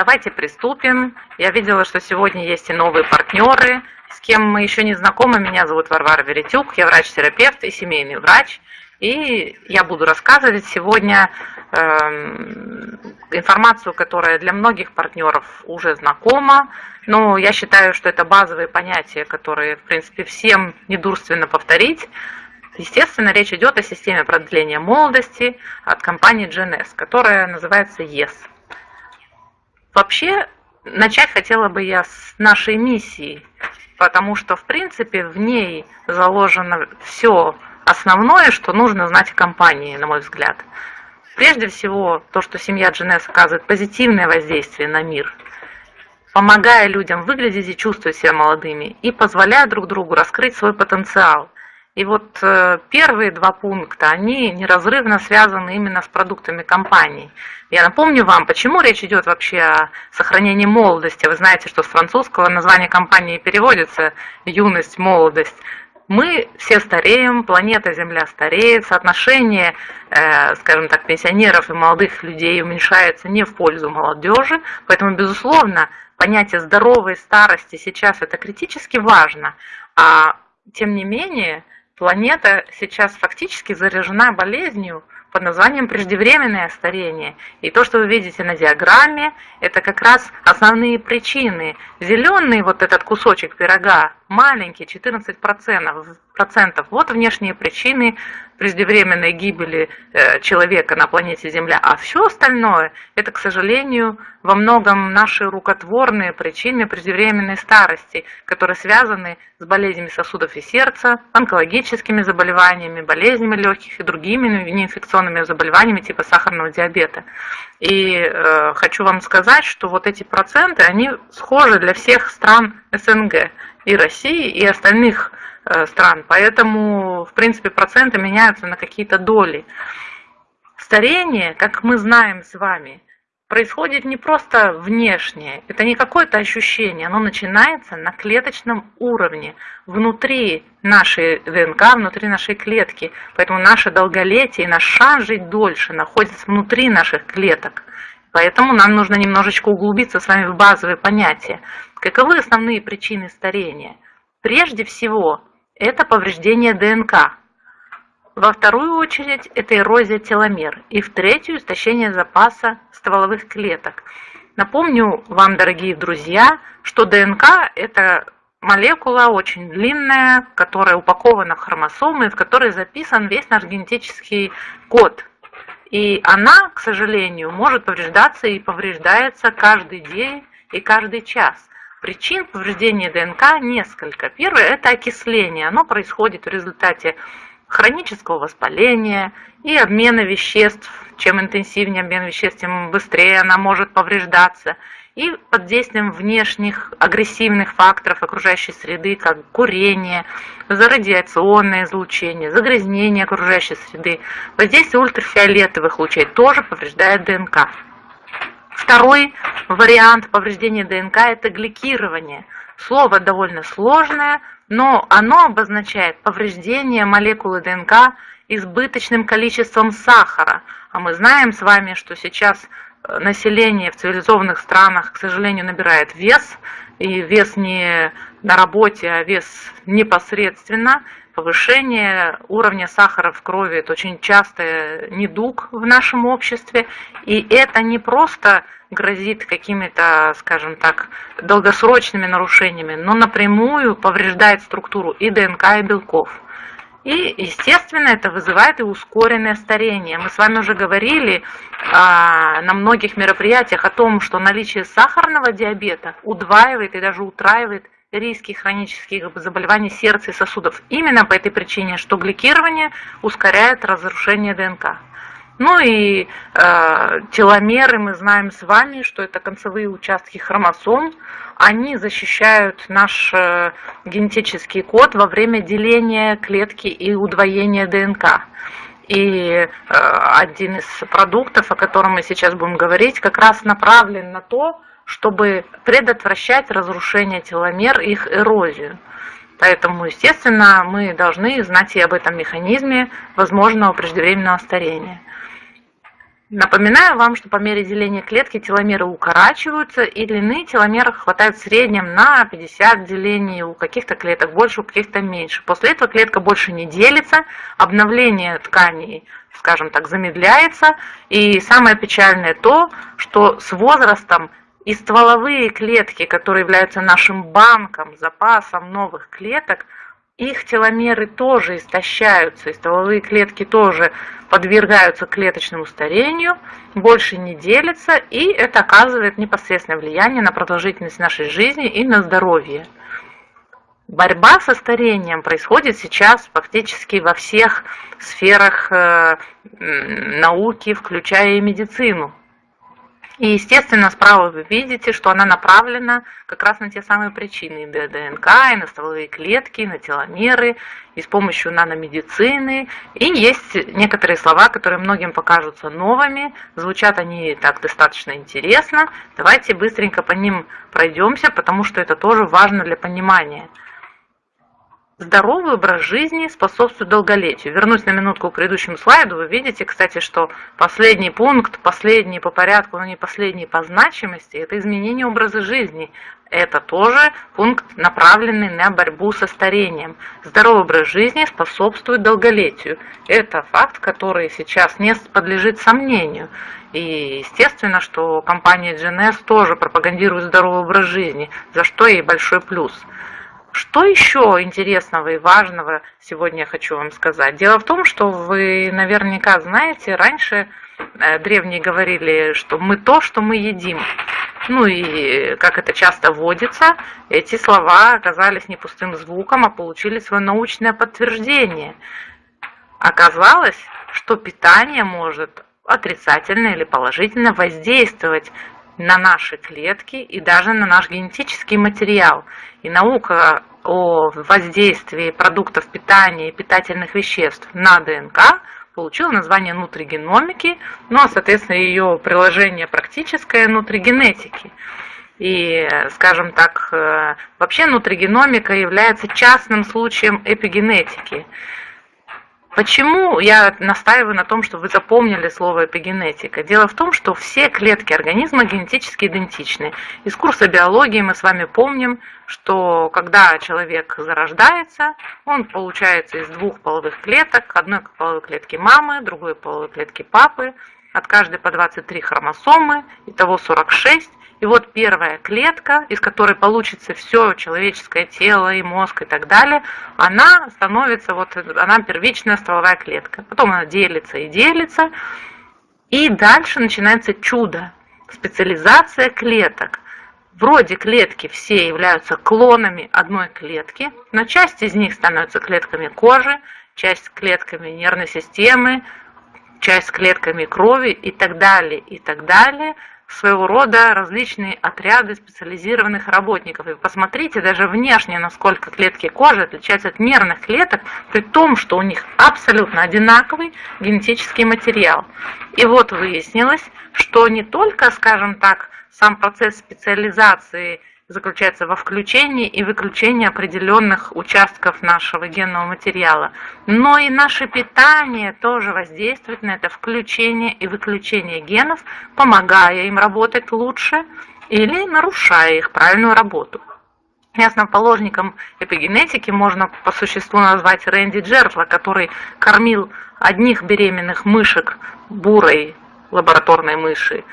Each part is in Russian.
Давайте приступим. Я видела, что сегодня есть и новые партнеры, с кем мы еще не знакомы. Меня зовут Варвара Веретюк, я врач-терапевт и семейный врач. И я буду рассказывать сегодня э, информацию, которая для многих партнеров уже знакома, но я считаю, что это базовые понятия, которые, в принципе, всем недурственно повторить. Естественно, речь идет о системе продления молодости от компании GNS, которая называется YES. Вообще, начать хотела бы я с нашей миссии, потому что, в принципе, в ней заложено все основное, что нужно знать о компании, на мой взгляд. Прежде всего, то, что семья GNS оказывает позитивное воздействие на мир, помогая людям выглядеть и чувствовать себя молодыми, и позволяя друг другу раскрыть свой потенциал – и вот э, первые два пункта, они неразрывно связаны именно с продуктами компании. Я напомню вам, почему речь идет вообще о сохранении молодости. Вы знаете, что с французского название компании переводится «юность, молодость». Мы все стареем, планета Земля стареет, соотношение, э, скажем так, пенсионеров и молодых людей уменьшается не в пользу молодежи, поэтому, безусловно, понятие здоровой старости сейчас это критически важно, а тем не менее, Планета сейчас фактически заражена болезнью под названием преждевременное старение. И то, что вы видите на диаграмме, это как раз основные причины. Зеленый вот этот кусочек пирога, маленький, 14%, процентов. Вот внешние причины преждевременной гибели э, человека на планете Земля. А все остальное, это, к сожалению, во многом наши рукотворные причины преждевременной старости, которые связаны с болезнями сосудов и сердца, онкологическими заболеваниями, болезнями легких и другими неинфекционными заболеваниями типа сахарного диабета. И э, хочу вам сказать, что вот эти проценты, они схожи для всех стран СНГ, и России, и остальных Э, стран. Поэтому, в принципе, проценты меняются на какие-то доли. Старение, как мы знаем с вами, происходит не просто внешне, это не какое-то ощущение, оно начинается на клеточном уровне, внутри нашей ДНК, внутри нашей клетки. Поэтому наше долголетие и наш шанс жить дольше находится внутри наших клеток. Поэтому нам нужно немножечко углубиться с вами в базовые понятия. Каковы основные причины старения? Прежде всего, это повреждение ДНК. Во вторую очередь это эрозия теломер. И в третью истощение запаса стволовых клеток. Напомню вам, дорогие друзья, что ДНК это молекула очень длинная, которая упакована в хромосомы, в которой записан весь наш генетический код. И она, к сожалению, может повреждаться и повреждается каждый день и каждый час. Причин повреждения ДНК несколько. Первое – это окисление. Оно происходит в результате хронического воспаления и обмена веществ. Чем интенсивнее обмен веществ, тем быстрее она может повреждаться. И под действием внешних агрессивных факторов окружающей среды, как курение, зарадиационное излучение, загрязнение окружающей среды, воздействие ультрафиолетовых лучей тоже повреждает ДНК. Второй вариант повреждения ДНК – это гликирование. Слово довольно сложное, но оно обозначает повреждение молекулы ДНК избыточным количеством сахара. А мы знаем с вами, что сейчас население в цивилизованных странах, к сожалению, набирает вес, и вес не на работе, а вес непосредственно. Повышение уровня сахара в крови – это очень частый недуг в нашем обществе. И это не просто грозит какими-то, скажем так, долгосрочными нарушениями, но напрямую повреждает структуру и ДНК, и белков. И, естественно, это вызывает и ускоренное старение. Мы с вами уже говорили а, на многих мероприятиях о том, что наличие сахарного диабета удваивает и даже утраивает риски хронических заболеваний сердца и сосудов. Именно по этой причине, что гликирование ускоряет разрушение ДНК. Ну и э, теломеры, мы знаем с вами, что это концевые участки хромосом. Они защищают наш э, генетический код во время деления клетки и удвоения ДНК. И э, один из продуктов, о котором мы сейчас будем говорить, как раз направлен на то, чтобы предотвращать разрушение теломер, их эрозию. Поэтому, естественно, мы должны знать и об этом механизме возможного преждевременного старения. Напоминаю вам, что по мере деления клетки теломеры укорачиваются, и длины теломеров хватает в среднем на 50 делений, у каких-то клеток больше, у каких-то меньше. После этого клетка больше не делится, обновление тканей, скажем так, замедляется. И самое печальное то, что с возрастом и стволовые клетки, которые являются нашим банком, запасом новых клеток, их теломеры тоже истощаются, и стволовые клетки тоже подвергаются клеточному старению, больше не делятся, и это оказывает непосредственное влияние на продолжительность нашей жизни и на здоровье. Борьба со старением происходит сейчас фактически во всех сферах э, науки, включая и медицину. И, естественно, справа вы видите, что она направлена как раз на те самые причины, и ДНК, и на стволовые клетки, и на теломеры, и с помощью наномедицины. И есть некоторые слова, которые многим покажутся новыми, звучат они так достаточно интересно. Давайте быстренько по ним пройдемся, потому что это тоже важно для понимания. Здоровый образ жизни способствует долголетию. Вернусь на минутку к предыдущему слайду. Вы видите, кстати, что последний пункт, последний по порядку, но не последний по значимости, это изменение образа жизни. Это тоже пункт, направленный на борьбу со старением. Здоровый образ жизни способствует долголетию. Это факт, который сейчас не подлежит сомнению. И естественно, что компания GNS тоже пропагандирует здоровый образ жизни, за что ей большой плюс. Что еще интересного и важного сегодня я хочу вам сказать? Дело в том, что вы наверняка знаете, раньше э, древние говорили, что мы то, что мы едим. Ну и, как это часто водится, эти слова оказались не пустым звуком, а получили свое научное подтверждение. Оказалось, что питание может отрицательно или положительно воздействовать на наши клетки и даже на наш генетический материал. И наука о воздействии продуктов питания и питательных веществ на ДНК получила название нутригеномики, но, соответственно, ее приложение практическое нутригенетики. И, скажем так, э, вообще нутригеномика является частным случаем эпигенетики. Почему я настаиваю на том, что вы запомнили слово эпигенетика? Дело в том, что все клетки организма генетически идентичны. Из курса биологии мы с вами помним, что когда человек зарождается, он получается из двух половых клеток, одной половой клетки мамы, другой половой клетки папы, от каждой по 23 хромосомы, итого 46. И вот первая клетка, из которой получится все человеческое тело и мозг и так далее, она становится, вот она первичная стволовая клетка. Потом она делится и делится. И дальше начинается чудо, специализация клеток. Вроде клетки все являются клонами одной клетки, но часть из них становится клетками кожи, часть клетками нервной системы, часть клетками крови и так далее, и так далее – своего рода различные отряды специализированных работников. И посмотрите даже внешне, насколько клетки кожи отличаются от нервных клеток, при том, что у них абсолютно одинаковый генетический материал. И вот выяснилось, что не только, скажем так, сам процесс специализации заключается во включении и выключении определенных участков нашего генного материала. Но и наше питание тоже воздействует на это включение и выключение генов, помогая им работать лучше или нарушая их правильную работу. Основоположником эпигенетики можно по существу назвать Рэнди Джертла, который кормил одних беременных мышек бурой лабораторной мыши,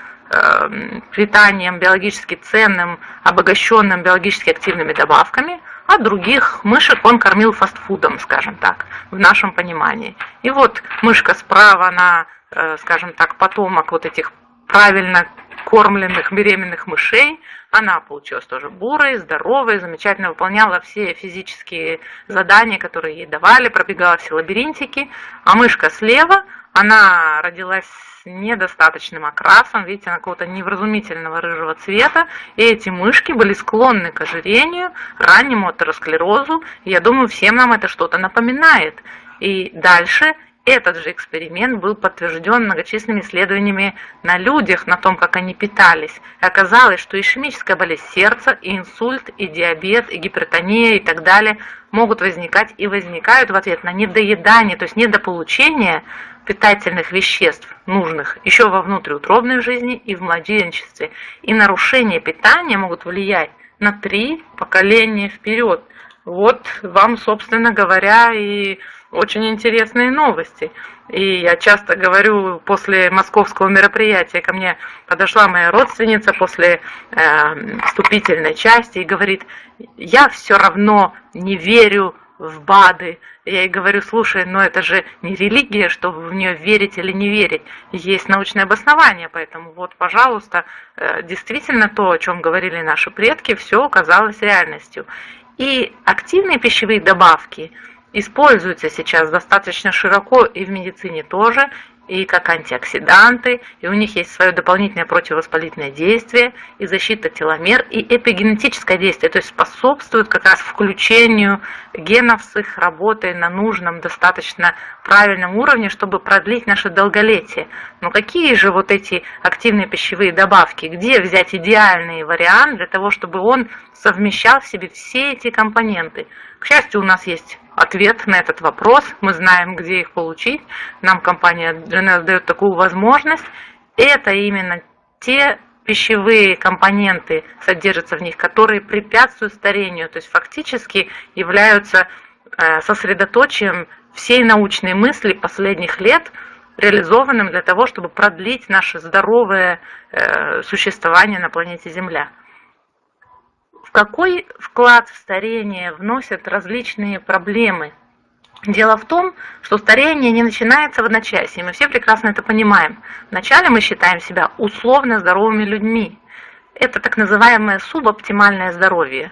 питанием биологически ценным, обогащенным биологически активными добавками, а других мышек он кормил фастфудом, скажем так, в нашем понимании. И вот мышка справа, она, э, скажем так, потомок вот этих правильно кормленных беременных мышей. Она получилась тоже бурой, здоровой, замечательно выполняла все физические задания, которые ей давали, пробегала все лабиринтики. А мышка слева, она родилась недостаточным окрасом, видите, она какого-то невразумительного рыжего цвета, и эти мышки были склонны к ожирению, раннему атеросклерозу, я думаю, всем нам это что-то напоминает. И дальше этот же эксперимент был подтвержден многочисленными исследованиями на людях, на том, как они питались. И оказалось, что ишемическая болезнь сердца, и инсульт, и диабет, и гипертония и так далее могут возникать и возникают в ответ на недоедание, то есть недополучение питательных веществ, нужных еще во внутриутробной жизни и в младенчестве. И нарушения питания могут влиять на три поколения вперед. Вот вам, собственно говоря, и очень интересные новости. И я часто говорю, после московского мероприятия ко мне подошла моя родственница после э, вступительной части и говорит, я все равно не верю в БАДы. Я ей говорю, слушай, но это же не религия, чтобы в нее верить или не верить. Есть научное обоснование, поэтому вот, пожалуйста, э, действительно то, о чем говорили наши предки, все оказалось реальностью. И активные пищевые добавки – используются сейчас достаточно широко и в медицине тоже, и как антиоксиданты, и у них есть свое дополнительное противовоспалительное действие, и защита теломер, и эпигенетическое действие, то есть способствует как раз включению генов с их работой на нужном, достаточно правильном уровне, чтобы продлить наше долголетие. Но какие же вот эти активные пищевые добавки, где взять идеальный вариант для того, чтобы он совмещал в себе все эти компоненты? К счастью, у нас есть ответ на этот вопрос, мы знаем, где их получить, нам компания GNS дает такую возможность. Это именно те пищевые компоненты содержатся в них, которые препятствуют старению, то есть фактически являются э, сосредоточием всей научной мысли последних лет, реализованным для того, чтобы продлить наше здоровое э, существование на планете Земля. Какой вклад в старение вносят различные проблемы? Дело в том, что старение не начинается в одночасье, мы все прекрасно это понимаем. Вначале мы считаем себя условно здоровыми людьми. Это так называемое субоптимальное здоровье.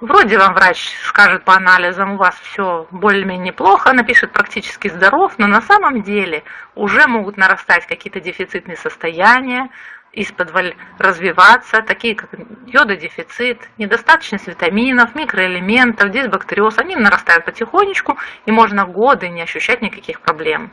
Вроде вам врач скажет по анализам, у вас все более-менее неплохо, напишет практически здоров, но на самом деле уже могут нарастать какие-то дефицитные состояния, из-под развиваться, такие как йододефицит, недостаточность витаминов, микроэлементов, дисбактериоз, они нарастают потихонечку, и можно годы не ощущать никаких проблем.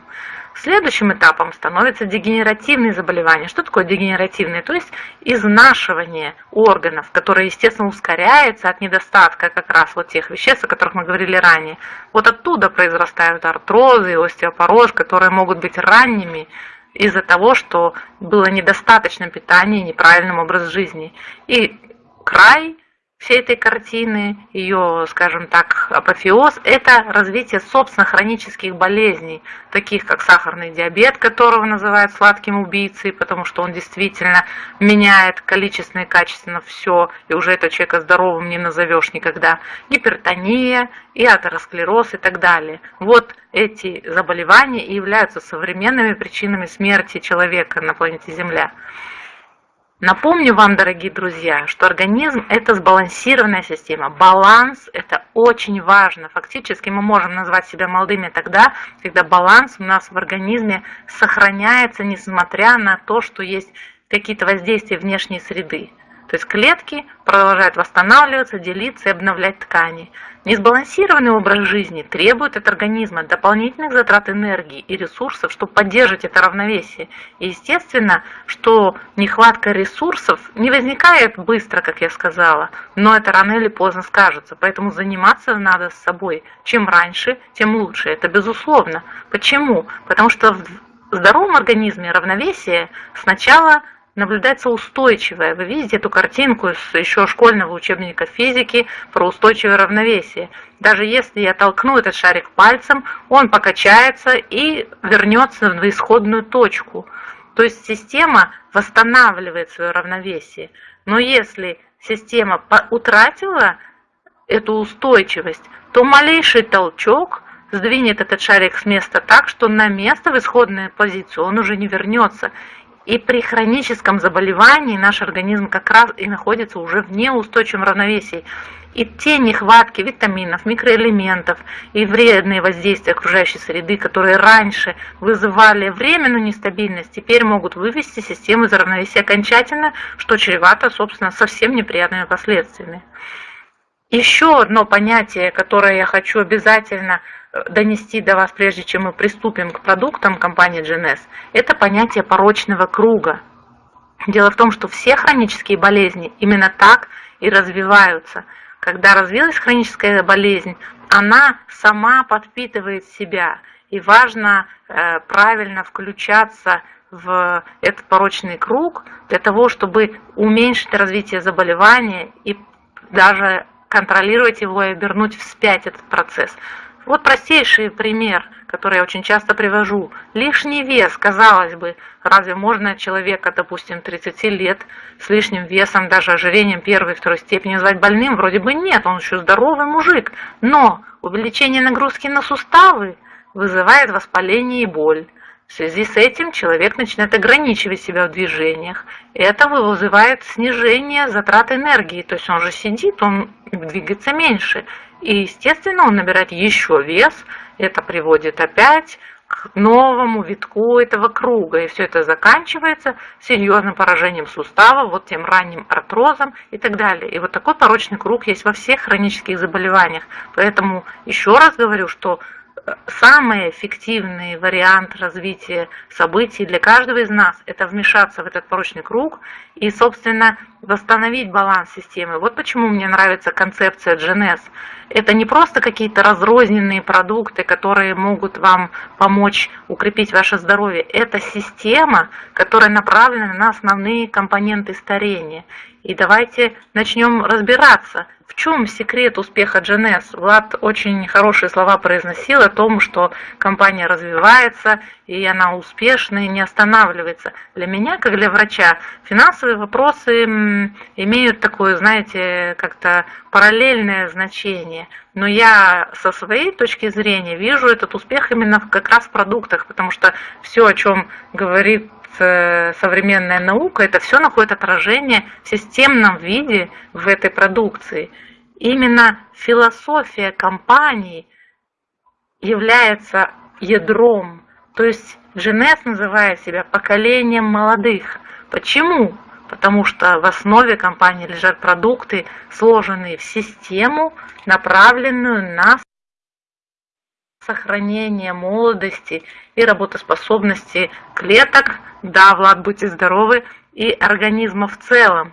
Следующим этапом становятся дегенеративные заболевания. Что такое дегенеративные? То есть изнашивание органов, которое, естественно, ускоряется от недостатка как раз вот тех веществ, о которых мы говорили ранее. Вот оттуда произрастают артрозы остеопороз, которые могут быть ранними, из-за того, что было недостаточно питания и неправильным образ жизни. И край всей этой картины, ее, скажем так, апофеоз, это развитие собственно хронических болезней, таких как сахарный диабет, которого называют сладким убийцей, потому что он действительно меняет количественно и качественно все, и уже этого человека здоровым не назовешь никогда, гипертония, и атеросклероз и так далее. Вот эти заболевания и являются современными причинами смерти человека на планете Земля. Напомню вам, дорогие друзья, что организм – это сбалансированная система. Баланс – это очень важно. Фактически мы можем назвать себя молодыми тогда, когда баланс у нас в организме сохраняется, несмотря на то, что есть какие-то воздействия внешней среды. То есть клетки продолжают восстанавливаться, делиться и обновлять ткани. Несбалансированный образ жизни требует от организма дополнительных затрат энергии и ресурсов, чтобы поддерживать это равновесие. И естественно, что нехватка ресурсов не возникает быстро, как я сказала, но это рано или поздно скажется. Поэтому заниматься надо с собой. Чем раньше, тем лучше. Это безусловно. Почему? Потому что в здоровом организме равновесие сначала наблюдается устойчивое. Вы видите эту картинку из еще школьного учебника физики про устойчивое равновесие. Даже если я толкну этот шарик пальцем, он покачается и вернется в исходную точку. То есть система восстанавливает свое равновесие. Но если система утратила эту устойчивость, то малейший толчок сдвинет этот шарик с места так, что на место в исходную позицию он уже не вернется. И при хроническом заболевании наш организм как раз и находится уже в неустойчивом равновесии. И те нехватки витаминов, микроэлементов и вредные воздействия окружающей среды, которые раньше вызывали временную нестабильность, теперь могут вывести систему из равновесия окончательно, что чревато, собственно, совсем неприятными последствиями. Еще одно понятие, которое я хочу обязательно донести до вас, прежде чем мы приступим к продуктам компании GNS, это понятие порочного круга. Дело в том, что все хронические болезни именно так и развиваются. Когда развилась хроническая болезнь, она сама подпитывает себя. И важно э, правильно включаться в этот порочный круг для того, чтобы уменьшить развитие заболевания и даже контролировать его и обернуть вспять этот процесс. Вот простейший пример, который я очень часто привожу. Лишний вес, казалось бы, разве можно человека, допустим, 30 лет с лишним весом, даже ожирением первой и второй степени назвать больным? Вроде бы нет, он еще здоровый мужик. Но увеличение нагрузки на суставы вызывает воспаление и боль. В связи с этим человек начинает ограничивать себя в движениях. Это вызывает снижение затрат энергии. То есть он же сидит, он двигается меньше. И, естественно, он набирает еще вес, это приводит опять к новому витку этого круга. И все это заканчивается серьезным поражением сустава, вот тем ранним артрозом и так далее. И вот такой порочный круг есть во всех хронических заболеваниях. Поэтому еще раз говорю, что самый эффективный вариант развития событий для каждого из нас – это вмешаться в этот порочный круг и, собственно, восстановить баланс системы. Вот почему мне нравится концепция GNS. Это не просто какие-то разрозненные продукты, которые могут вам помочь укрепить ваше здоровье. Это система, которая направлена на основные компоненты старения. И давайте начнем разбираться, в чем секрет успеха GNS? Влад очень хорошие слова произносил о том, что компания развивается, и она успешна и не останавливается. Для меня, как для врача, финансовые вопросы имеют такое, знаете, как-то параллельное значение. Но я со своей точки зрения вижу этот успех именно как раз в продуктах, потому что все, о чем говорит современная наука, это все находит отражение в системном виде в этой продукции. Именно философия компании является ядром, то есть Женес называет себя поколением молодых. Почему? Потому что в основе компании лежат продукты, сложенные в систему, направленную на сохранение молодости и работоспособности клеток, да, Влад, будьте здоровы, и организма в целом.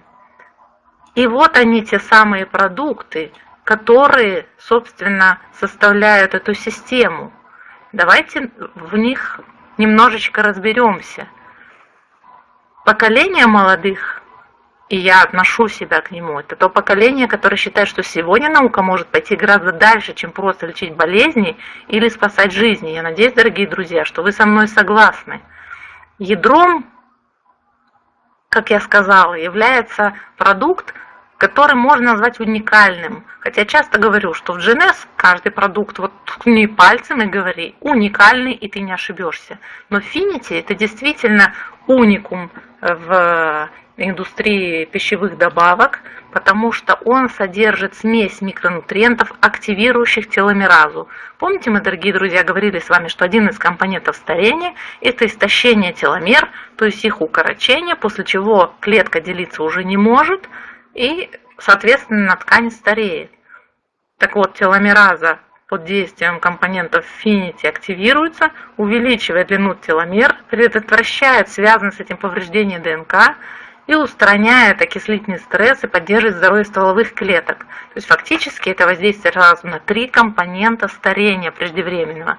И вот они, те самые продукты, которые, собственно, составляют эту систему. Давайте в них немножечко разберемся. Поколение молодых и я отношу себя к нему. Это то поколение, которое считает, что сегодня наука может пойти гораздо дальше, чем просто лечить болезни или спасать жизни. Я надеюсь, дорогие друзья, что вы со мной согласны. Ядром, как я сказала, является продукт, который можно назвать уникальным. Хотя часто говорю, что в GNS каждый продукт, вот не пальцем говори, уникальный, и ты не ошибешься. Но Finity это действительно уникум в индустрии пищевых добавок, потому что он содержит смесь микронутриентов, активирующих теломеразу. Помните, мы, дорогие друзья, говорили с вами, что один из компонентов старения – это истощение теломер, то есть их укорочение, после чего клетка делиться уже не может, и, соответственно, ткань стареет. Так вот, теломераза под действием компонентов Finity активируется, увеличивая длину теломер, предотвращает связанное с этим повреждение ДНК, и устраняет окислительный стресс и поддерживает здоровье стволовых клеток. То есть фактически это воздействие сразу на три компонента старения преждевременного.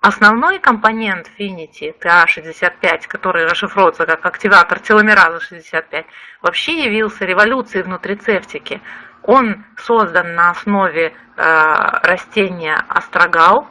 Основной компонент Finity TA65, который расшифровывается как активатор теломераза 65, вообще явился революцией в нутрицептике. Он создан на основе э, растения астрагал.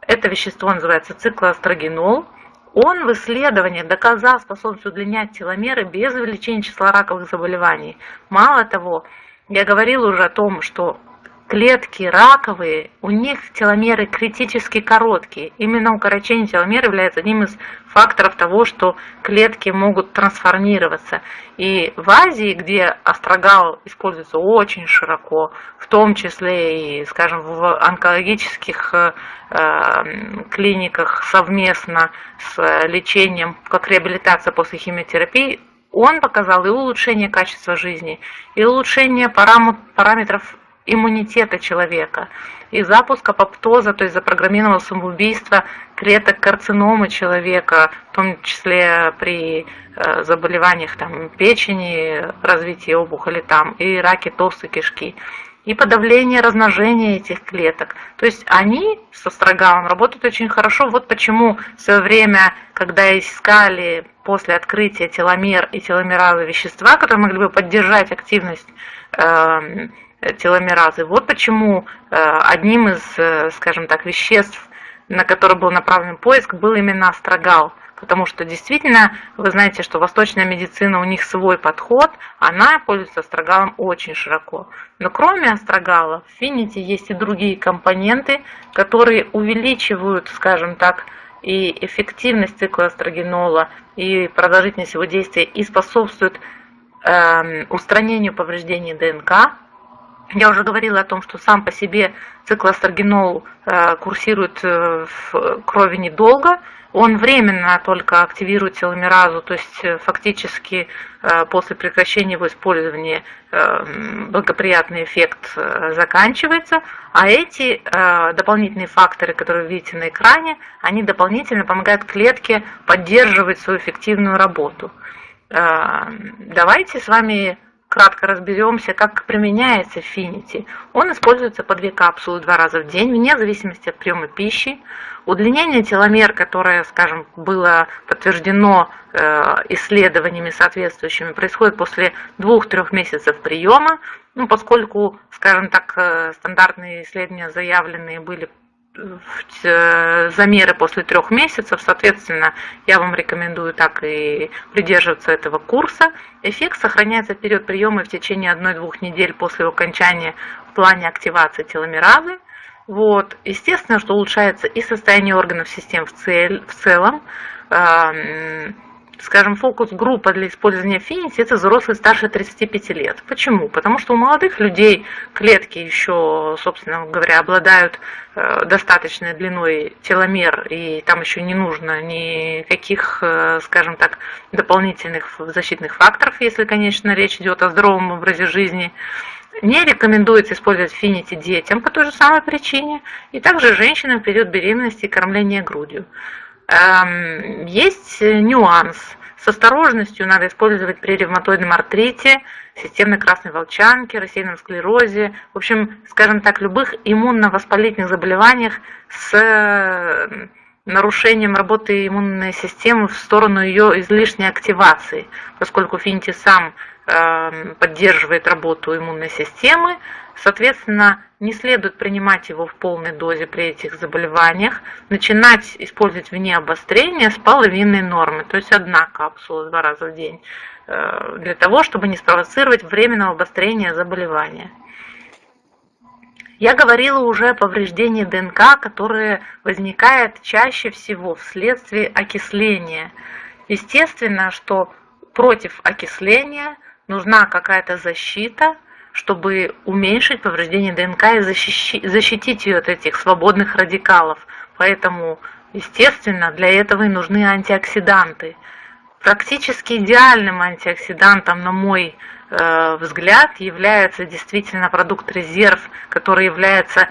Это вещество называется циклоастрогенол. Он в исследованиях доказал способность удлинять теломеры без увеличения числа раковых заболеваний. Мало того, я говорил уже о том, что клетки раковые, у них теломеры критически короткие. Именно укорочение теломер является одним из факторов того, что клетки могут трансформироваться. И в Азии, где астрогал используется очень широко, в том числе и, скажем, в онкологических э, клиниках совместно с лечением, как реабилитация после химиотерапии, он показал и улучшение качества жизни, и улучшение параметров иммунитета человека и запуск апоптоза, то есть запрограммированного самоубийства клеток карциномы человека, в том числе при э, заболеваниях там, печени, развитии опухоли там, и раке толстой кишки. и подавление размножения этих клеток. То есть они с астрогалом работают очень хорошо. Вот почему в свое время, когда искали после открытия теломер и теломеразы вещества, которые могли бы поддержать активность э, теломеразы, вот почему э, одним из, э, скажем так, веществ, на который был направлен поиск, был именно астрогал – потому что действительно, вы знаете, что восточная медицина, у них свой подход, она пользуется астрогалом очень широко. Но кроме астрогала в финити есть и другие компоненты, которые увеличивают, скажем так, и эффективность цикла астрогенола, и продолжительность его действия, и способствуют э, устранению повреждений ДНК, я уже говорила о том, что сам по себе циклострогенол э, курсирует э, в крови недолго, он временно только активирует теломеразу, то есть э, фактически после прекращения его использования благоприятный эффект заканчивается, а эти дополнительные факторы, которые вы видите на экране, они дополнительно помогают клетке поддерживать свою эффективную работу. Давайте с вами кратко разберемся, как применяется Finity. Он используется по две капсулы два раза в день, вне зависимости от приема пищи. Удлинение теломер, которое, скажем, было подтверждено э, исследованиями соответствующими, происходит после двух-трех месяцев приема, ну, поскольку, скажем так, э, стандартные исследования заявленные были замеры после трех месяцев, соответственно, я вам рекомендую так и придерживаться этого курса. Эффект сохраняется в период приема в течение 1-2 недель после окончания в плане активации теломеразы. Вот. Естественно, что улучшается и состояние органов систем в, цель, в целом, скажем, фокус-группа для использования Affinity – это взрослые старше 35 лет. Почему? Потому что у молодых людей клетки еще, собственно говоря, обладают э, достаточной длиной теломер, и там еще не нужно никаких, э, скажем так, дополнительных защитных факторов, если, конечно, речь идет о здоровом образе жизни. Не рекомендуется использовать Finity детям по той же самой причине, и также женщинам в период беременности и кормления грудью. Есть нюанс. С осторожностью надо использовать при ревматоидном артрите, системной красной волчанке, рассеянном склерозе, в общем, скажем так, любых иммунно-воспалительных заболеваниях с нарушением работы иммунной системы в сторону ее излишней активации, поскольку Финти сам э, поддерживает работу иммунной системы, Соответственно, не следует принимать его в полной дозе при этих заболеваниях. Начинать использовать вне обострения с половинной нормы, то есть одна капсула два раза в день, э, для того, чтобы не спровоцировать временного обострения заболевания. Я говорила уже о повреждении ДНК, которое возникает чаще всего вследствие окисления. Естественно, что против окисления нужна какая-то защита, чтобы уменьшить повреждение ДНК и защитить ее от этих свободных радикалов. Поэтому, естественно, для этого и нужны антиоксиданты. Практически идеальным антиоксидантом, на мой э, взгляд, является действительно продукт резерв, который является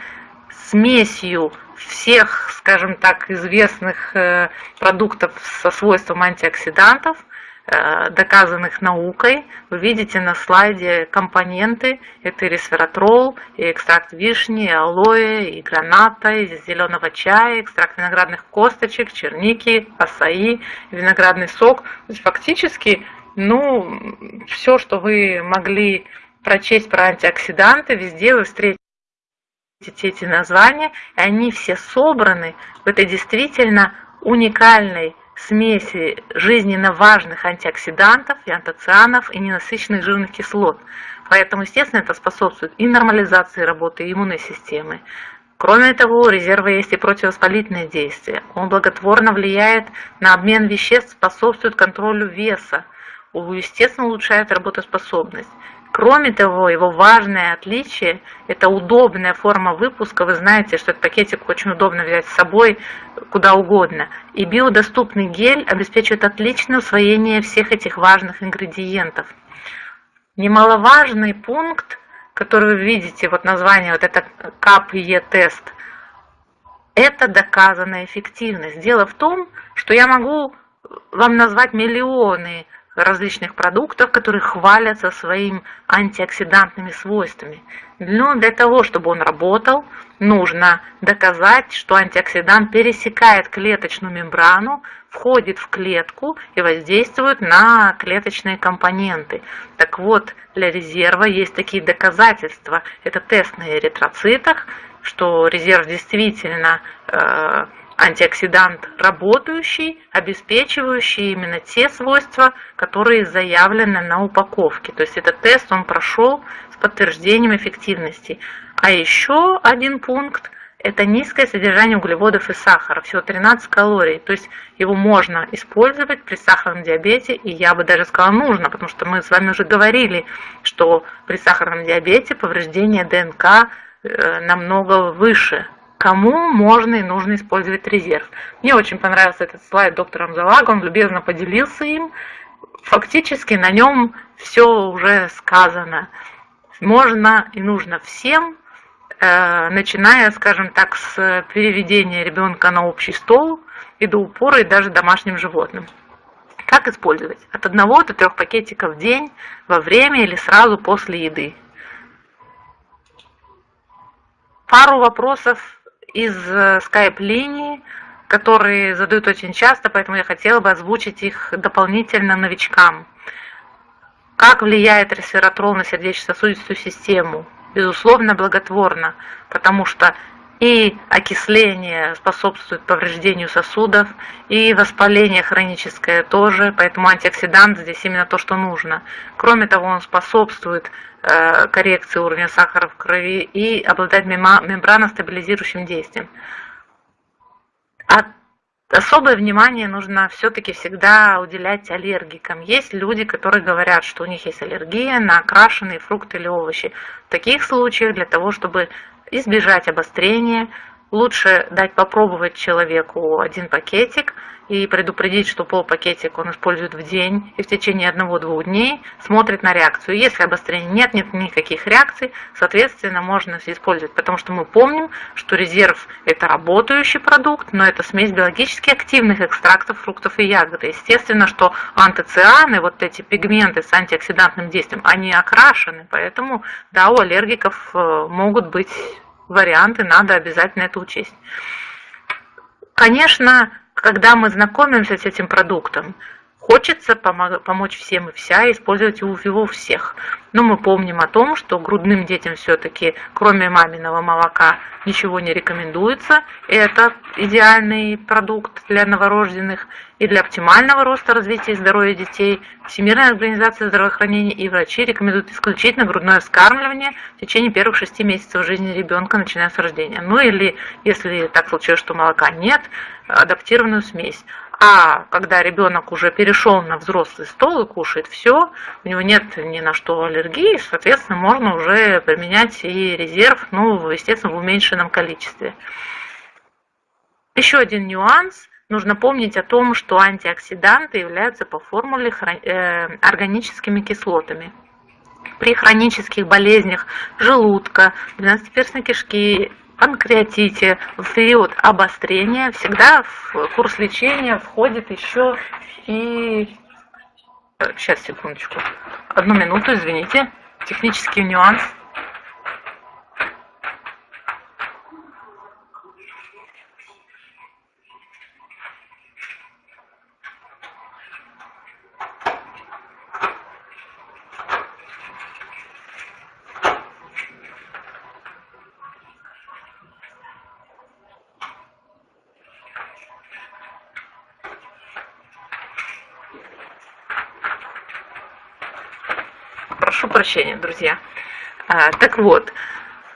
смесью всех, скажем так, известных э, продуктов со свойством антиоксидантов – доказанных наукой. Вы видите на слайде компоненты. Это и ресвератрол, и экстракт вишни, и алоэ, и граната, и зеленого чая, экстракт виноградных косточек, черники, асаи, виноградный сок. То есть фактически, ну, все, что вы могли прочесть про антиоксиданты, везде вы встретите эти названия, и они все собраны в этой действительно уникальной смеси жизненно важных антиоксидантов и антоцианов и ненасыщенных жирных кислот. Поэтому, естественно, это способствует и нормализации работы иммунной системы. Кроме того, у резерва есть и противовоспалительное действие. Он благотворно влияет на обмен веществ, способствует контролю веса, естественно, улучшает работоспособность. Кроме того, его важное отличие – это удобная форма выпуска. Вы знаете, что этот пакетик очень удобно взять с собой куда угодно. И биодоступный гель обеспечивает отличное усвоение всех этих важных ингредиентов. Немаловажный пункт, который вы видите, вот название, вот это КАП-Е-тест, это доказанная эффективность. Дело в том, что я могу вам назвать миллионы различных продуктов, которые хвалятся своими антиоксидантными свойствами. Но для того, чтобы он работал, нужно доказать, что антиоксидант пересекает клеточную мембрану, входит в клетку и воздействует на клеточные компоненты. Так вот, для резерва есть такие доказательства. Это тест на эритроцитах, что резерв действительно э, антиоксидант работающий, обеспечивающий именно те свойства, которые заявлены на упаковке. То есть этот тест он прошел с подтверждением эффективности. А еще один пункт – это низкое содержание углеводов и сахара, всего 13 калорий. То есть его можно использовать при сахарном диабете, и я бы даже сказала нужно, потому что мы с вами уже говорили, что при сахарном диабете повреждение ДНК э, намного выше, кому можно и нужно использовать резерв. Мне очень понравился этот слайд доктора Амзалага, он любезно поделился им. Фактически на нем все уже сказано. Можно и нужно всем, э, начиная, скажем так, с переведения ребенка на общий стол и до упора, и даже домашним животным. Как использовать? От одного до трех пакетиков в день, во время или сразу после еды. Пару вопросов из э, скайп-линии, которые задают очень часто, поэтому я хотела бы озвучить их дополнительно новичкам. Как влияет ресвератрол на сердечно-сосудистую систему? Безусловно, благотворно, потому что и окисление способствует повреждению сосудов, и воспаление хроническое тоже, поэтому антиоксидант здесь именно то, что нужно. Кроме того, он способствует э, коррекции уровня сахара в крови и обладает мембраностабилизирующим действием. А особое внимание нужно все-таки всегда уделять аллергикам. Есть люди, которые говорят, что у них есть аллергия на окрашенные фрукты или овощи. В таких случаях для того, чтобы избежать обострения. Лучше дать попробовать человеку один пакетик и предупредить, что полпакетик он использует в день и в течение одного-двух дней смотрит на реакцию. Если обострения нет, нет никаких реакций, соответственно, можно использовать, потому что мы помним, что резерв – это работающий продукт, но это смесь биологически активных экстрактов фруктов и ягод. Естественно, что антоцианы, вот эти пигменты с антиоксидантным действием, они окрашены, поэтому, да, у аллергиков э, могут быть варианты, надо обязательно это учесть. Конечно, когда мы знакомимся с этим продуктом, хочется помочь всем и вся, использовать его у всех. Но мы помним о том, что грудным детям все-таки, кроме маминого молока, ничего не рекомендуется. Это идеальный продукт для новорожденных и для оптимального роста, развития и здоровья детей. Всемирная организация здравоохранения и врачи рекомендуют исключительно грудное вскармливание в течение первых шести месяцев жизни ребенка, начиная с рождения. Ну или, если так случилось, что молока нет, адаптированную смесь. А когда ребенок уже перешел на взрослый стол и кушает все, у него нет ни на что аллергии, соответственно, можно уже применять и резерв, ну, естественно, в уменьшенном количестве. Еще один нюанс. Нужно помнить о том, что антиоксиданты являются по формуле э, органическими кислотами. При хронических болезнях желудка, двенадцатиперстной кишки, панкреатите, в период обострения всегда в курс лечения входит еще и... Сейчас, э, секундочку. Одну минуту, извините. Технический нюанс. Прощения, друзья. А, так вот,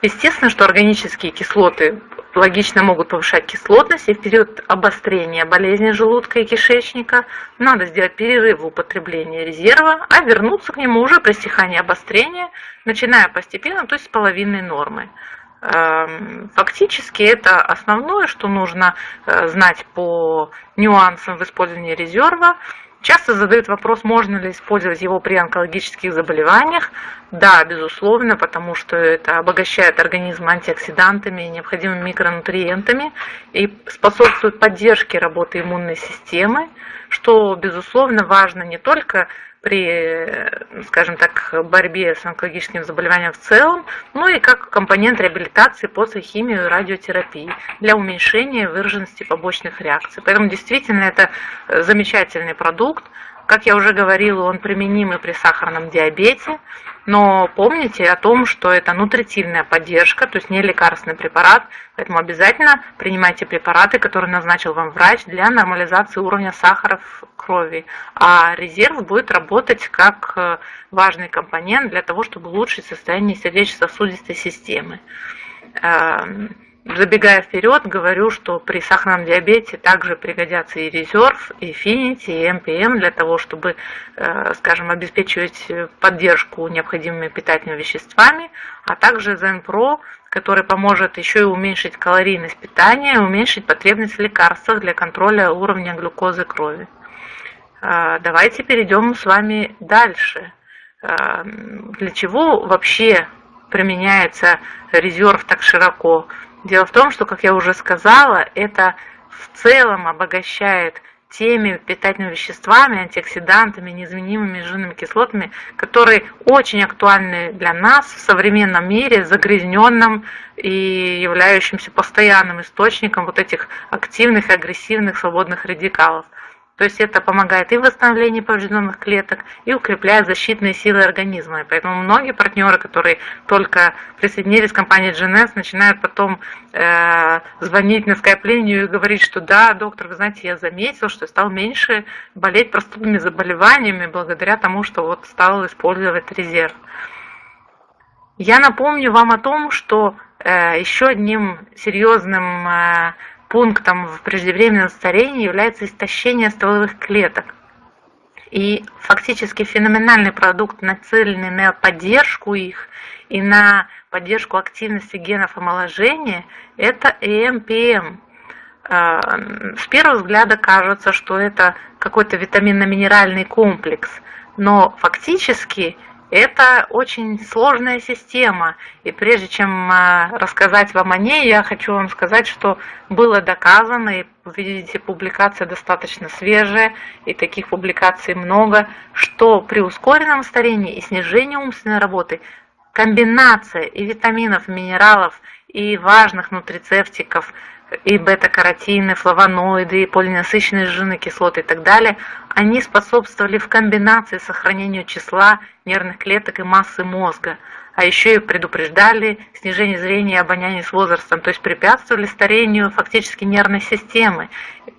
естественно, что органические кислоты логично могут повышать кислотность, и в период обострения болезни желудка и кишечника надо сделать перерыв в употреблении резерва, а вернуться к нему уже при стихании обострения, начиная постепенно, то есть с половинной нормы. Эм, фактически это основное, что нужно э, знать по нюансам в использовании резерва. Часто задают вопрос, можно ли использовать его при онкологических заболеваниях. Да, безусловно, потому что это обогащает организм антиоксидантами необходимыми микронутриентами и способствует поддержке работы иммунной системы, что, безусловно, важно не только при, скажем так, борьбе с онкологическим заболеванием в целом, ну и как компонент реабилитации после химии и радиотерапии для уменьшения выраженности побочных реакций. Поэтому действительно это замечательный продукт, как я уже говорила, он применим и при сахарном диабете, но помните о том, что это нутритивная поддержка, то есть не лекарственный препарат, поэтому обязательно принимайте препараты, которые назначил вам врач для нормализации уровня сахара в крови, а резерв будет работать как э, важный компонент для того, чтобы улучшить состояние сердечно-сосудистой системы. Эм, Забегая вперед, говорю, что при сахарном диабете также пригодятся и резерв, и финити, и МПМ для того, чтобы, э, скажем, обеспечивать поддержку необходимыми питательными веществами, а также Zenpro, который поможет еще и уменьшить калорийность питания, уменьшить потребность в лекарствах для контроля уровня глюкозы крови. Э, давайте перейдем с вами дальше. Э, для чего вообще применяется резерв так широко? Дело в том, что, как я уже сказала, это в целом обогащает теми питательными веществами, антиоксидантами, неизменимыми жирными кислотами, которые очень актуальны для нас в современном мире, загрязненном и являющимся постоянным источником вот этих активных и агрессивных свободных радикалов. То есть это помогает и в восстановлении поврежденных клеток, и укрепляет защитные силы организма. И поэтому многие партнеры, которые только присоединились к компании GNS, начинают потом э, звонить на скайп-линию и говорить, что да, доктор, вы знаете, я заметил, что стал меньше болеть простудными заболеваниями благодаря тому, что вот стал использовать резерв. Я напомню вам о том, что э, еще одним серьезным э, пунктом в преждевременном старении является истощение стволовых клеток. И фактически феноменальный продукт, нацеленный на поддержку их и на поддержку активности генов омоложения, это ЭМПМ. А, с первого взгляда кажется, что это какой-то витаминно-минеральный комплекс, но фактически это очень сложная система, и прежде чем а, рассказать вам о ней, я хочу вам сказать, что было доказано, и видите, публикация достаточно свежая, и таких публикаций много, что при ускоренном старении и снижении умственной работы комбинация и витаминов, минералов, и важных нутрицептиков – и бета-каротины, флавоноиды, и полиненасыщенные жирные кислоты и так далее, они способствовали в комбинации сохранению числа нервных клеток и массы мозга, а еще и предупреждали снижение зрения и обоняния с возрастом, то есть препятствовали старению фактически нервной системы.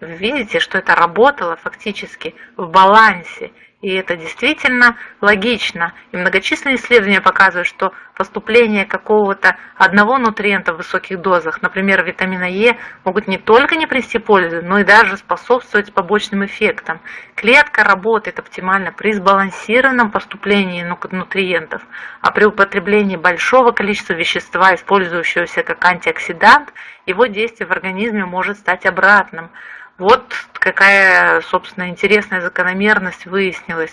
Видите, что это работало фактически в балансе, и это действительно логично. И многочисленные исследования показывают, что поступление какого-то одного нутриента в высоких дозах, например, витамина Е, могут не только не принести пользы, но и даже способствовать побочным эффектам. Клетка работает оптимально при сбалансированном поступлении нутриентов, а при употреблении большого количества вещества, использующегося как антиоксидант, его действие в организме может стать обратным. Вот какая, собственно, интересная закономерность выяснилась.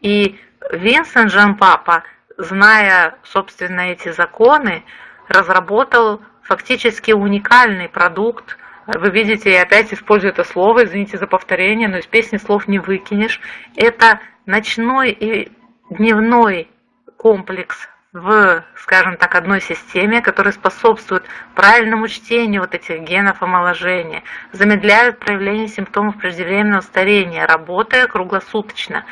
И Винсент Жан Папа, зная, собственно, эти законы, разработал фактически уникальный продукт. Вы видите, я опять использую это слово, извините за повторение, но из песни слов не выкинешь. Это ночной и дневной комплекс в, скажем так, одной системе, которая способствует правильному чтению вот этих генов омоложения, замедляют проявление симптомов преждевременного старения, работая круглосуточно.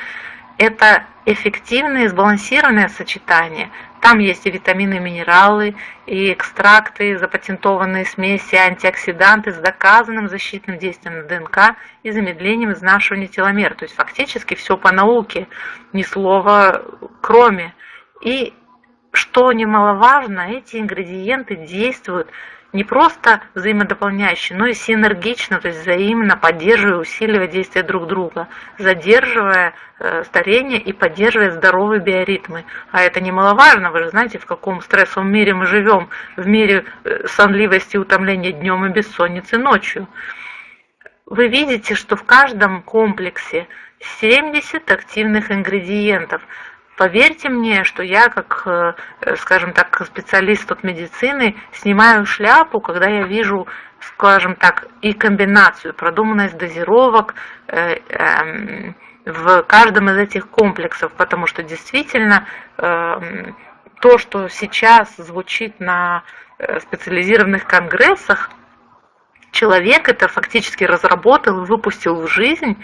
Это эффективное и сбалансированное сочетание. Там есть и витамины, и минералы, и экстракты, и запатентованные смеси, антиоксиданты с доказанным защитным действием на ДНК и замедлением изнашивания теломер. То есть фактически все по науке, ни слова кроме. И что немаловажно, эти ингредиенты действуют не просто взаимодополняюще, но и синергично, то есть взаимно поддерживая, усиливая действия друг друга, задерживая э, старение и поддерживая здоровые биоритмы. А это немаловажно, вы же знаете, в каком стрессовом мире мы живем, в мире э, сонливости и утомления днем и бессонницы ночью. Вы видите, что в каждом комплексе 70 активных ингредиентов. Поверьте мне, что я, как, э, скажем так, специалист от медицины, снимаю шляпу, когда я вижу, скажем так, и комбинацию, продуманность дозировок э, эм, в каждом из этих комплексов, потому что действительно эм, то, что сейчас звучит на э, специализированных конгрессах, человек это фактически разработал и выпустил в жизнь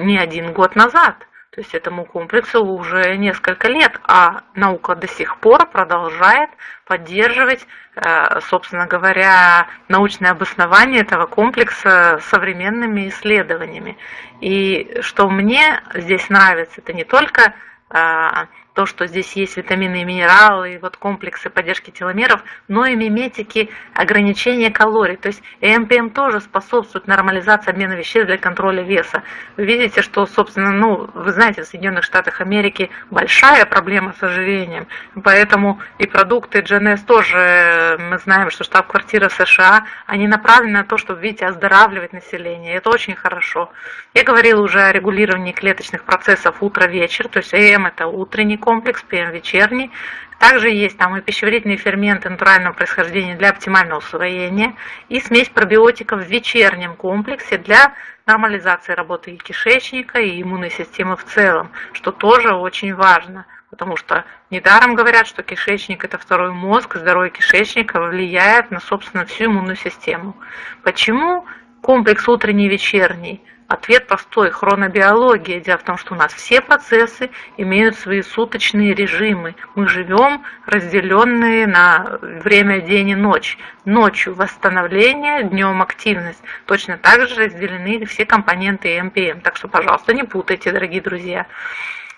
не один год назад. То есть этому комплексу уже несколько лет, а наука до сих пор продолжает поддерживать, э, собственно говоря, научное обоснование этого комплекса современными исследованиями. И что мне здесь нравится, это не только э, то, что здесь есть витамины и минералы, и вот комплексы поддержки теломеров, но и миметики ограничения калорий. То есть ЭМПМ тоже способствует нормализации обмена веществ для контроля веса. Вы видите, что, собственно, ну, вы знаете, в Соединенных Штатах Америки большая проблема с ожирением, поэтому и продукты GNS тоже, мы знаем, что штаб-квартира США, они направлены на то, чтобы, видите, оздоравливать население. Это очень хорошо. Я говорила уже о регулировании клеточных процессов утро-вечер, то есть ЭМ это утренний комплекс, ПМ вечерний. Также есть там и пищеварительные ферменты натурального происхождения для оптимального усвоения, и смесь пробиотиков в вечернем комплексе для нормализации работы и кишечника, и иммунной системы в целом, что тоже очень важно. Потому что недаром говорят, что кишечник – это второй мозг, здоровье кишечника влияет на, собственно, всю иммунную систему. Почему комплекс утренний и вечерний – Ответ простой – хронобиология. Дело в том, что у нас все процессы имеют свои суточные режимы. Мы живем разделенные на время день и ночь. Ночью восстановление, днем активность. Точно так же разделены все компоненты МПМ. Так что, пожалуйста, не путайте, дорогие друзья.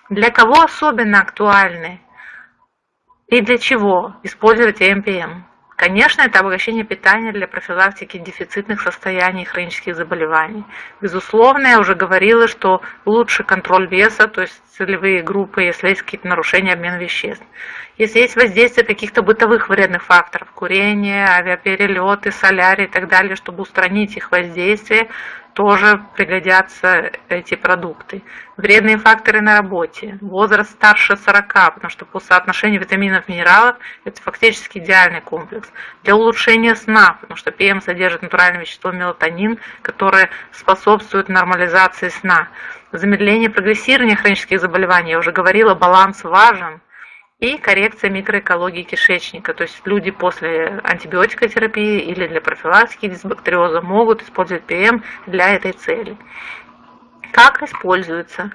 Для кого особенно актуальны и для чего использовать МПМ? Конечно, это обогащение питания для профилактики дефицитных состояний и хронических заболеваний. Безусловно, я уже говорила, что лучше контроль веса, то есть целевые группы, если есть какие-то нарушения обмена веществ. Если есть воздействие каких-то бытовых вредных факторов, курение, авиаперелеты, солярий и так далее, чтобы устранить их воздействие, тоже пригодятся эти продукты. Вредные факторы на работе. Возраст старше 40, потому что по соотношению витаминов и минералов это фактически идеальный комплекс. Для улучшения сна, потому что ПМ содержит натуральное вещество мелатонин, которое способствует нормализации сна. Замедление прогрессирования хронических заболеваний, я уже говорила, баланс важен и коррекция микроэкологии кишечника. То есть люди после антибиотикотерапии или для профилактики дисбактериоза могут использовать ПМ для этой цели. Как используется?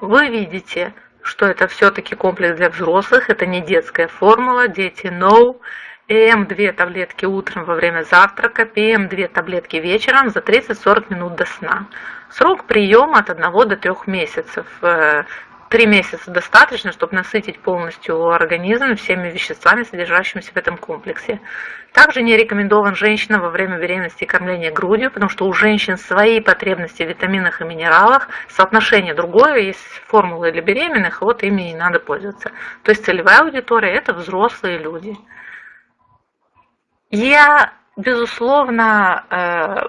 Вы видите, что это все-таки комплекс для взрослых, это не детская формула, дети know. ЭМ 2 таблетки утром во время завтрака, ПМ 2 таблетки вечером за 30-40 минут до сна. Срок приема от 1 до 3 месяцев. Три месяца достаточно, чтобы насытить полностью организм всеми веществами, содержащимися в этом комплексе. Также не рекомендован женщинам во время беременности и кормления грудью, потому что у женщин свои потребности в витаминах и минералах, соотношение другое, есть формулы для беременных, вот ими и надо пользоваться. То есть целевая аудитория – это взрослые люди. Я, безусловно, э,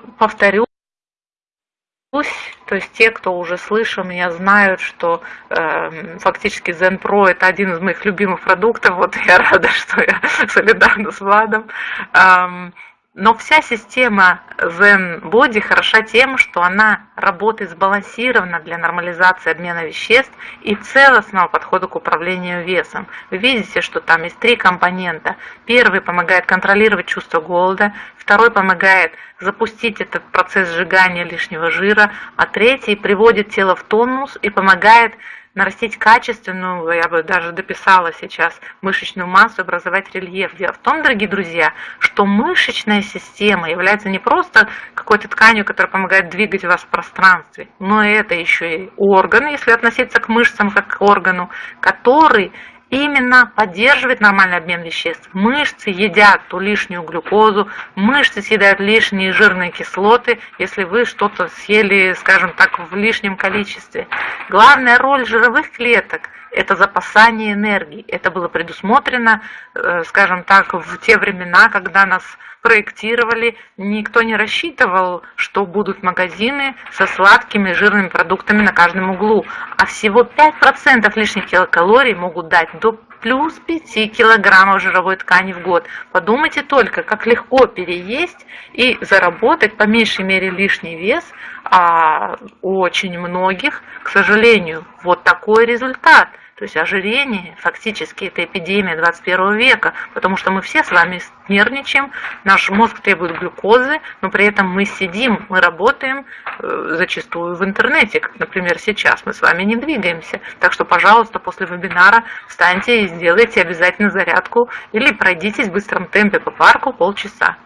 повторю, то есть те, кто уже слышал меня, знают, что э, фактически Zen Pro это один из моих любимых продуктов. Вот я рада, что я солидарна с Владом. Эм, но вся система Zen Body хороша тем, что она работает сбалансированно для нормализации обмена веществ и целостного подхода к управлению весом. Вы видите, что там есть три компонента. Первый помогает контролировать чувство голода, второй помогает запустить этот процесс сжигания лишнего жира, а третий приводит тело в тонус и помогает нарастить качественную, я бы даже дописала сейчас, мышечную массу, образовать рельеф. Дело в том, дорогие друзья, что мышечная система является не просто какой-то тканью, которая помогает двигать вас в пространстве, но это еще и орган, если относиться к мышцам как к органу, который именно поддерживает нормальный обмен веществ. Мышцы едят ту лишнюю глюкозу, мышцы съедают лишние жирные кислоты, если вы что-то съели, скажем так, в лишнем количестве. Главная роль жировых клеток это запасание энергии. Это было предусмотрено, э, скажем так, в те времена, когда нас проектировали, никто не рассчитывал, что будут магазины со сладкими жирными продуктами на каждом углу. А всего 5% лишних килокалорий могут дать до плюс 5 килограммов жировой ткани в год. Подумайте только, как легко переесть и заработать по меньшей мере лишний вес, а у очень многих, к сожалению, вот такой результат – то есть ожирение фактически это эпидемия 21 века, потому что мы все с вами нервничаем, наш мозг требует глюкозы, но при этом мы сидим, мы работаем э, зачастую в интернете, как, например, сейчас мы с вами не двигаемся. Так что, пожалуйста, после вебинара встаньте и сделайте обязательно зарядку или пройдитесь в быстром темпе по парку полчаса.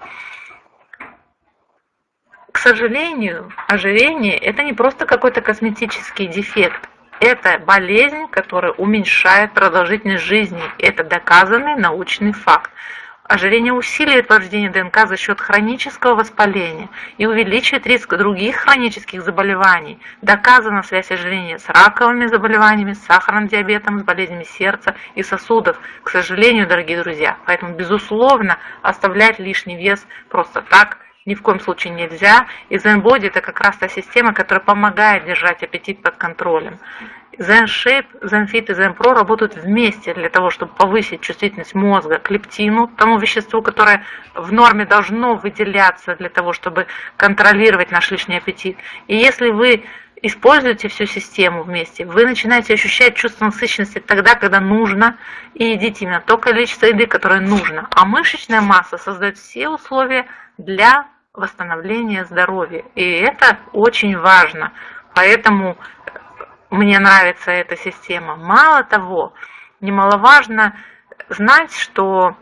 К сожалению, ожирение – это не просто какой-то косметический дефект. Это болезнь, которая уменьшает продолжительность жизни. Это доказанный научный факт. Ожирение усиливает повреждение ДНК за счет хронического воспаления и увеличивает риск других хронических заболеваний. Доказана связь ожирения с раковыми заболеваниями, с сахарным диабетом, с болезнями сердца и сосудов. К сожалению, дорогие друзья, поэтому, безусловно, оставлять лишний вес просто так ни в коем случае нельзя. И ZenBody это как раз та система, которая помогает держать аппетит под контролем. ZenShape, ZenFit и ZenPro работают вместе для того, чтобы повысить чувствительность мозга к лептину, тому веществу, которое в норме должно выделяться для того, чтобы контролировать наш лишний аппетит. И если вы используете всю систему вместе, вы начинаете ощущать чувство насыщенности тогда, когда нужно, и едите именно то количество еды, которое нужно. А мышечная масса создает все условия для восстановления здоровья. И это очень важно. Поэтому мне нравится эта система. Мало того, немаловажно знать, что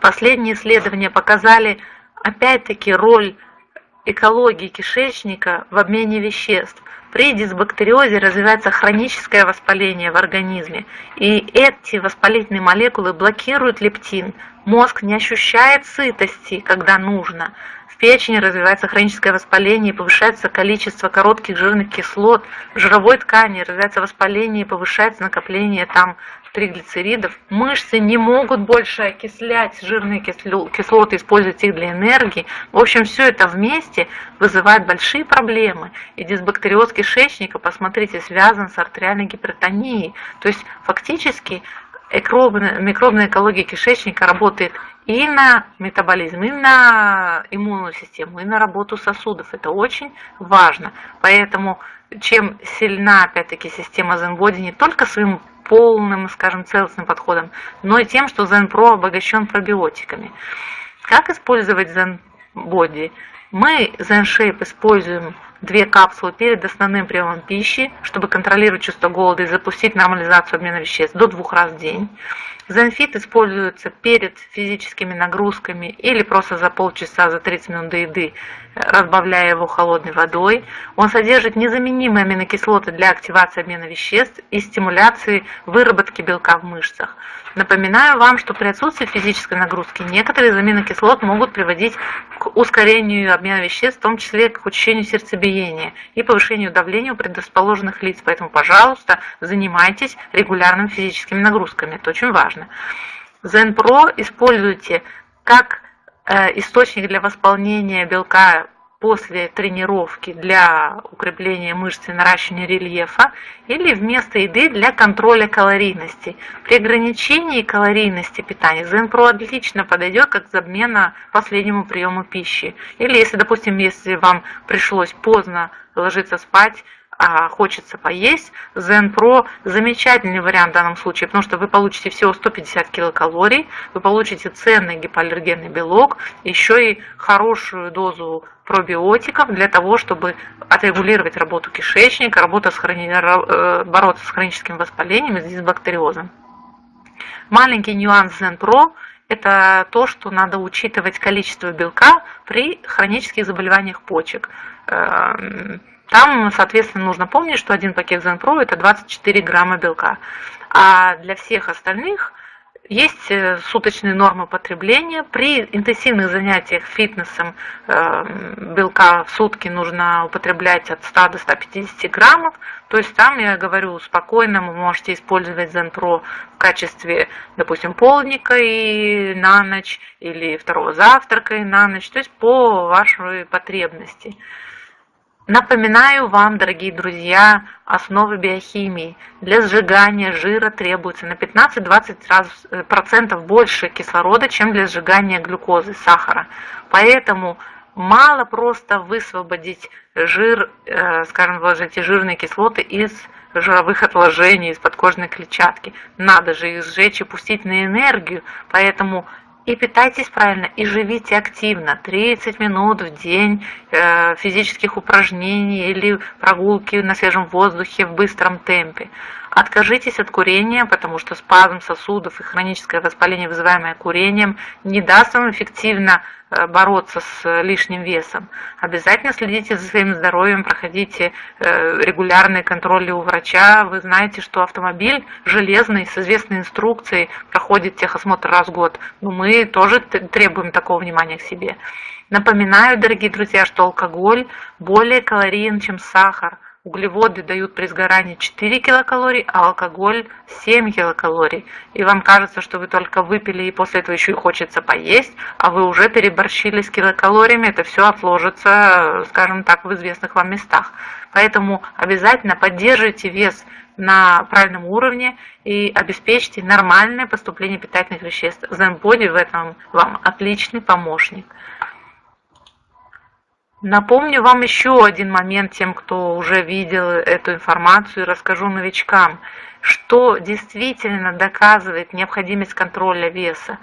последние исследования показали опять-таки роль экологии кишечника в обмене веществ. При дисбактериозе развивается хроническое воспаление в организме, и эти воспалительные молекулы блокируют лептин. Мозг не ощущает сытости, когда нужно. Печени развивается хроническое воспаление повышается количество коротких жирных кислот. В жировой ткани развивается воспаление повышается накопление там триглицеридов. Мышцы не могут больше окислять жирные кислоты, использовать их для энергии. В общем, все это вместе вызывает большие проблемы. И дисбактериоз кишечника, посмотрите, связан с артериальной гипертонией. То есть фактически микробная экология кишечника работает и на метаболизм, и на иммунную систему, и на работу сосудов. Это очень важно. Поэтому чем сильна, опять-таки, система Zenbody не только своим полным, скажем, целостным подходом, но и тем, что ZenPro обогащен пробиотиками. Как использовать ZenBody? Мы ZenShape используем две капсулы перед основным приемом пищи, чтобы контролировать чувство голода и запустить нормализацию обмена веществ до двух раз в день. Зенфит используется перед физическими нагрузками или просто за полчаса, за 30 минут до еды, разбавляя его холодной водой. Он содержит незаменимые аминокислоты для активации обмена веществ и стимуляции выработки белка в мышцах. Напоминаю вам, что при отсутствии физической нагрузки некоторые из аминокислот могут приводить к ускорению обмена веществ, в том числе к учащению сердцебиения и повышению давления у предрасположенных лиц. Поэтому, пожалуйста, занимайтесь регулярными физическими нагрузками. Это очень важно. ZenPro используйте как э, источник для восполнения белка после тренировки для укрепления мышц и наращивания рельефа или вместо еды для контроля калорийности. При ограничении калорийности питания Zenpro отлично подойдет как замена последнему приему пищи. Или если, допустим, если вам пришлось поздно ложиться спать, а хочется поесть, Zen Pro замечательный вариант в данном случае, потому что вы получите всего 150 килокалорий, вы получите ценный гипоаллергенный белок, еще и хорошую дозу пробиотиков для того, чтобы отрегулировать работу кишечника, работу с хрони... Э, бороться с хроническим воспалением и с дисбактериозом. Маленький нюанс Zen Pro – это то, что надо учитывать количество белка при хронических заболеваниях почек. Эм, там, соответственно, нужно помнить, что один пакет ZenPro это 24 грамма белка. А для всех остальных есть э, суточные нормы потребления. При интенсивных занятиях фитнесом э, белка в сутки нужно употреблять от 100 до 150 граммов. То есть там, я говорю, спокойно вы можете использовать Zenpro в качестве, допустим, полника и на ночь, или второго завтрака и на ночь, то есть по вашей потребности. Напоминаю вам, дорогие друзья, основы биохимии. Для сжигания жира требуется на 15-20% э, больше кислорода, чем для сжигания глюкозы, сахара. Поэтому мало просто высвободить жир, э, скажем, вложить жирные кислоты из жировых отложений, из подкожной клетчатки. Надо же их сжечь и пустить на энергию. Поэтому и питайтесь правильно, и живите активно. 30 минут в день э, физических упражнений или прогулки на свежем воздухе в быстром темпе. Откажитесь от курения, потому что спазм сосудов и хроническое воспаление, вызываемое курением, не даст вам эффективно э, бороться с лишним весом. Обязательно следите за своим здоровьем, проходите э, регулярные контроли у врача. Вы знаете, что автомобиль железный с известной инструкцией проходит техосмотр раз в год. Но мы тоже требуем такого внимания к себе. Напоминаю, дорогие друзья, что алкоголь более калориен, чем сахар – Углеводы дают при сгорании 4 килокалорий, а алкоголь 7 килокалорий. И вам кажется, что вы только выпили и после этого еще и хочется поесть, а вы уже переборщили с килокалориями, это все отложится, скажем так, в известных вам местах. Поэтому обязательно поддерживайте вес на правильном уровне и обеспечьте нормальное поступление питательных веществ. Zenbody в этом вам отличный помощник. Напомню вам еще один момент тем, кто уже видел эту информацию, расскажу новичкам, что действительно доказывает необходимость контроля веса.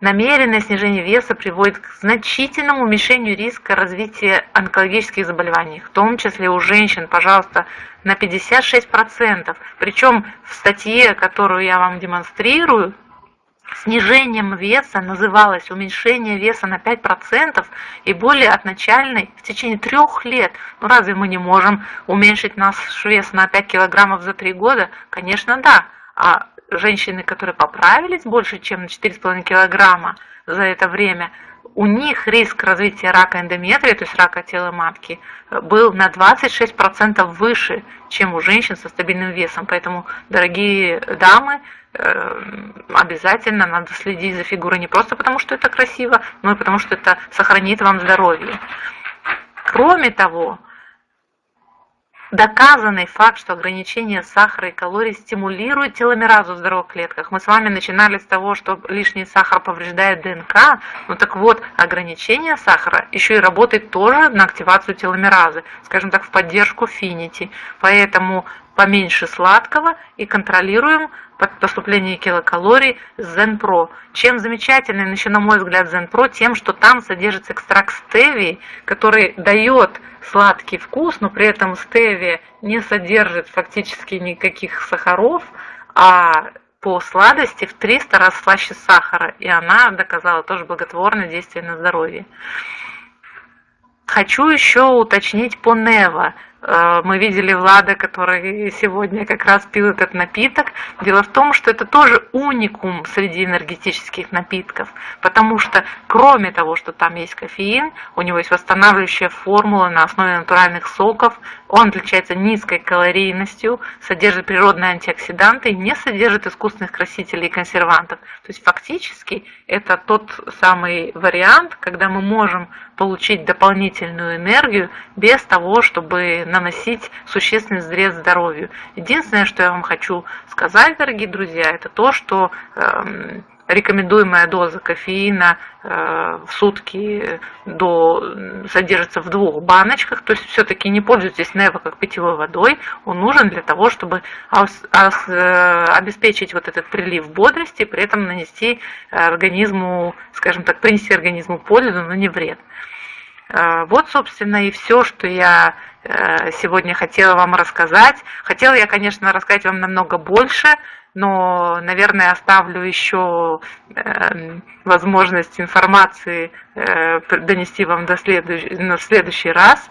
Намеренное снижение веса приводит к значительному уменьшению риска развития онкологических заболеваний, в том числе у женщин, пожалуйста, на 56%. Причем в статье, которую я вам демонстрирую, Снижением веса называлось уменьшение веса на 5% и более от начальной в течение трех лет. Ну разве мы не можем уменьшить наш вес на 5 килограммов за 3 года? Конечно, да. А женщины, которые поправились больше, чем на 4,5 килограмма за это время, у них риск развития рака эндометрия, то есть рака тела матки, был на 26% выше, чем у женщин со стабильным весом. Поэтому, дорогие дамы, обязательно надо следить за фигурой не просто потому, что это красиво, но и потому, что это сохранит вам здоровье. Кроме того, доказанный факт, что ограничение сахара и калорий стимулирует теломеразу в здоровых клетках. Мы с вами начинали с того, что лишний сахар повреждает ДНК. Ну так вот, ограничение сахара еще и работает тоже на активацию теломеразы, скажем так, в поддержку финити. Поэтому поменьше сладкого и контролируем поступление килокалорий ZenPro. Чем замечательный, еще на мой взгляд, ZenPro, тем, что там содержится экстракт стевии, который дает сладкий вкус, но при этом стевия не содержит фактически никаких сахаров, а по сладости в 300 раз слаще сахара, и она доказала тоже благотворное действие на здоровье. Хочу еще уточнить по Нева. Э, мы видели Влада, который сегодня как раз пил этот напиток. Дело в том, что это тоже уникум среди энергетических напитков, потому что кроме того, что там есть кофеин, у него есть восстанавливающая формула на основе натуральных соков, он отличается низкой калорийностью, содержит природные антиоксиданты не содержит искусственных красителей и консервантов. То есть фактически это тот самый вариант, когда мы можем получить дополнительную энергию без того, чтобы наносить существенный вред здоровью. Единственное, что я вам хочу сказать, дорогие друзья, это то, что э, рекомендуемая доза кофеина э, в сутки до, содержится в двух баночках, то есть все-таки не пользуйтесь Нево как питьевой водой, он нужен для того, чтобы э, обеспечить вот этот прилив бодрости, при этом нанести организму, скажем так, принести организму пользу, но не вред. Э, вот, собственно, и все, что я э, сегодня хотела вам рассказать. Хотела я, конечно, рассказать вам намного больше, но, наверное, оставлю еще эм, возможность информации э, донести вам до следующий, на следующий раз.